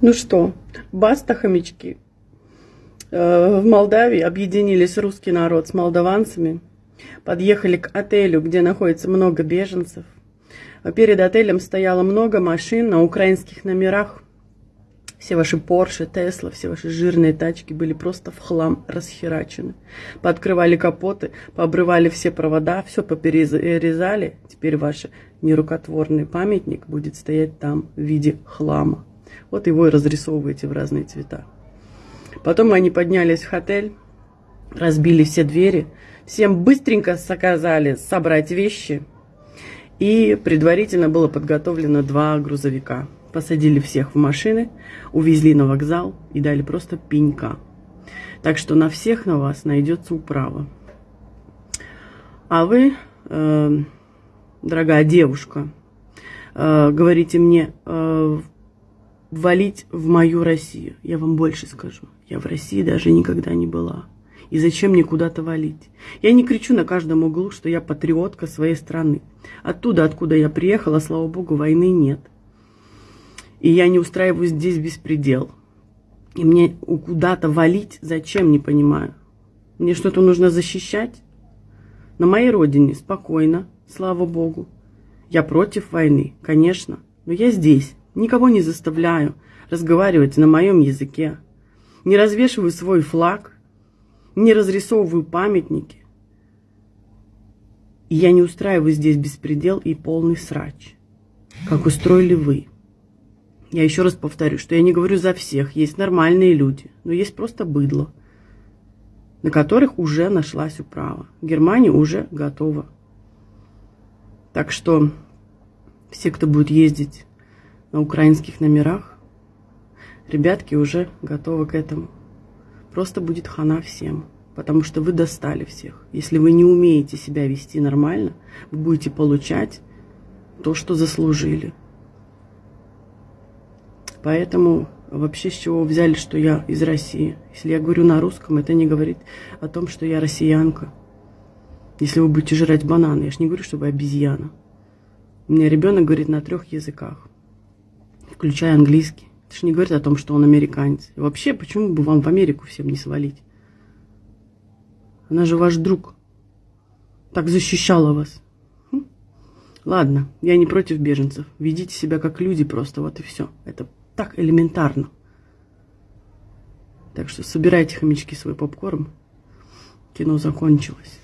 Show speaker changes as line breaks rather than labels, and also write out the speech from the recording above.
Ну что, баста, хомячки. Э, в Молдавии объединились русский народ с молдаванцами, подъехали к отелю, где находится много беженцев. Перед отелем стояло много машин на украинских номерах. Все ваши Порше, Тесла, все ваши жирные тачки были просто в хлам расхерачены. Пооткрывали капоты, пообрывали все провода, все поперерезали. Теперь ваш нерукотворный памятник будет стоять там в виде хлама. Вот его и разрисовываете в разные цвета. Потом они поднялись в отель, разбили все двери, всем быстренько заказали собрать вещи. И предварительно было подготовлено два грузовика. Посадили всех в машины, увезли на вокзал и дали просто пенька. Так что на всех на вас найдется управа. А вы, э, дорогая девушка, э, говорите мне, э, валить в мою Россию. Я вам больше скажу. Я в России даже никогда не была. И зачем мне куда-то валить? Я не кричу на каждом углу, что я патриотка своей страны. Оттуда, откуда я приехала, слава богу, войны нет. И я не устраиваю здесь беспредел. И мне куда-то валить зачем, не понимаю. Мне что-то нужно защищать? На моей родине спокойно, слава богу. Я против войны, конечно, но я здесь. Никого не заставляю разговаривать на моем языке. Не развешиваю свой флаг, не разрисовываю памятники. И я не устраиваю здесь беспредел и полный срач, как устроили вы. Я еще раз повторю, что я не говорю за всех. Есть нормальные люди, но есть просто быдло, на которых уже нашлась управа. Германия уже готова. Так что все, кто будет ездить на украинских номерах. Ребятки уже готовы к этому. Просто будет хана всем, потому что вы достали всех. Если вы не умеете себя вести нормально, вы будете получать то, что заслужили. Поэтому вообще с чего взяли, что я из России? Если я говорю на русском, это не говорит о том, что я россиянка. Если вы будете жрать бананы, я же не говорю, что вы обезьяна. У меня ребенок говорит на трех языках включая английский. Это же не говорит о том, что он американец. И вообще, почему бы вам в Америку всем не свалить? Она же ваш друг. Так защищала вас. Хм. Ладно, я не против беженцев. Ведите себя как люди просто, вот и все. Это так элементарно. Так что собирайте, хомячки, свой попкорн. Кино закончилось.